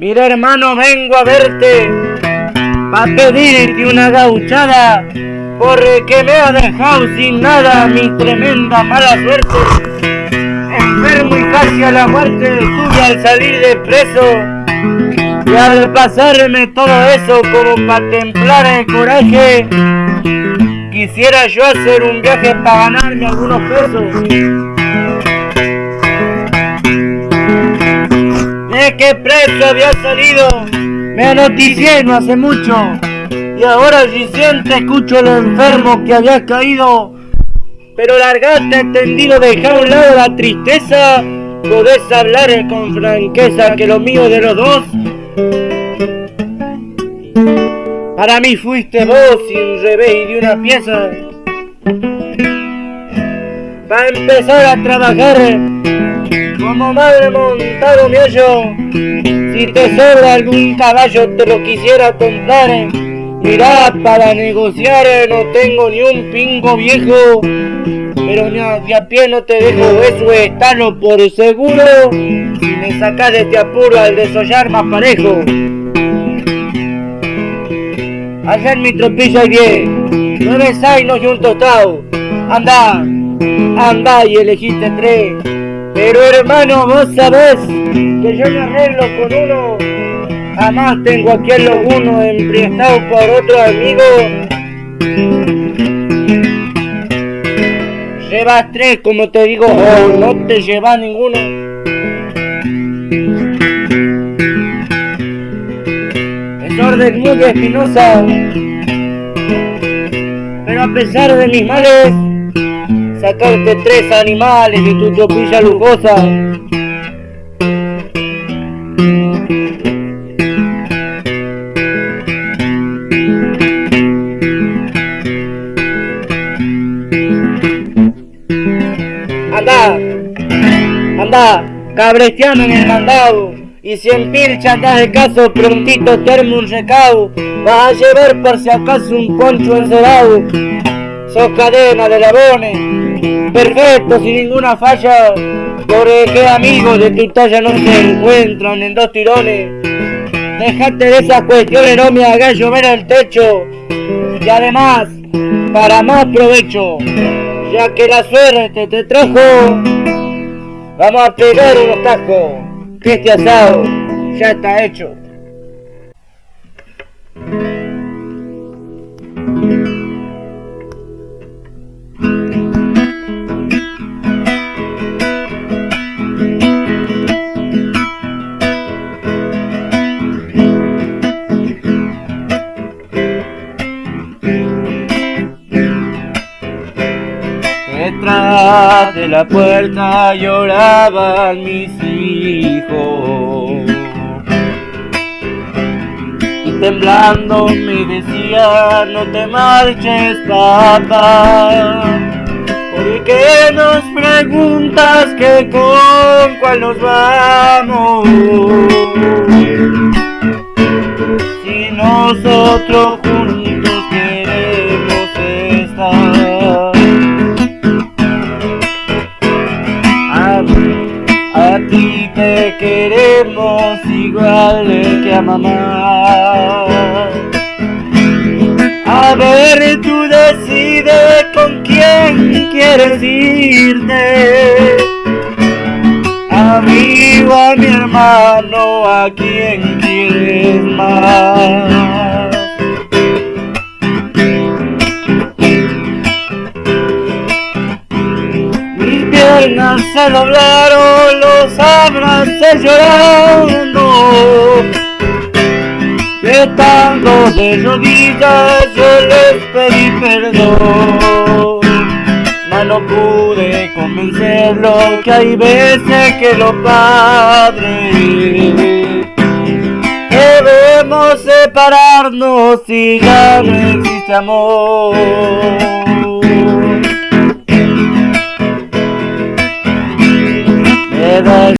hermano vengo a verte Pa' pedirte una gauchada Porque me ha dejado sin nada mi tremenda mala suerte. Enfermo y casi a la muerte tuve al salir de preso Y al pasarme todo eso como para templar el coraje Quisiera yo hacer un viaje para ganarme algunos pesos qué preso había salido, me anoticié no hace mucho. Y ahora recién te escucho lo enfermo que había caído. Pero largate entendido, deja a un lado la tristeza. Podés hablar con franqueza que lo mío de los dos. Para mí fuiste vos sin revés y de una pieza. Para empezar a trabajar como madre montado mi hoyo. Si te sobra algún caballo te lo quisiera comprar. Mirá, para negociar no tengo ni un pingo viejo. Pero ni a, a pie no te dejo eso, estalo por seguro. Si me sacas de este apuro al desollar más parejo. Allá en mi tropilla hay diez, nueve zainos y un tostado. Anda, anda y elegiste tres. Pero hermano, vos sabés que yo me arreglo con uno. Jamás tengo aquí el uno emprestado por otro amigo. Llevas tres, como te digo, no te llevas ninguno. Es orden muy espinosa. Pero a pesar de mis males, sacarte tres animales de tu tropilla lujosa. Anda, anda, cabrestiano en el mandado. Y si en pilcha andas de caso, prontito termo un recado. Vas a llevar por si acaso un poncho encerado. Sos cadena de labones, perfecto, sin ninguna falla. Porque amigos de tu talla no se encuentran en dos tirones. Dejate de esas cuestiones, no me hagas llover el techo. Y además, para más provecho, ya que la suerte te trajo, vamos a pegar unos tacos, que este asado ya está hecho. La puerta lloraban mis hijos Y temblando me decía no te marches papá ¿Por qué nos preguntas que con cuál nos vamos? Si nosotros queremos igual que a mamá. A ver, tú decides con quién quieres irte. A mí o a mi hermano, a quién quieres más. Se doblaron, los abracé llorando. Estando de rodillas yo les pedí perdón. No pude convencerlo que hay veces que los padres debemos separarnos si ya no existe amor. Me da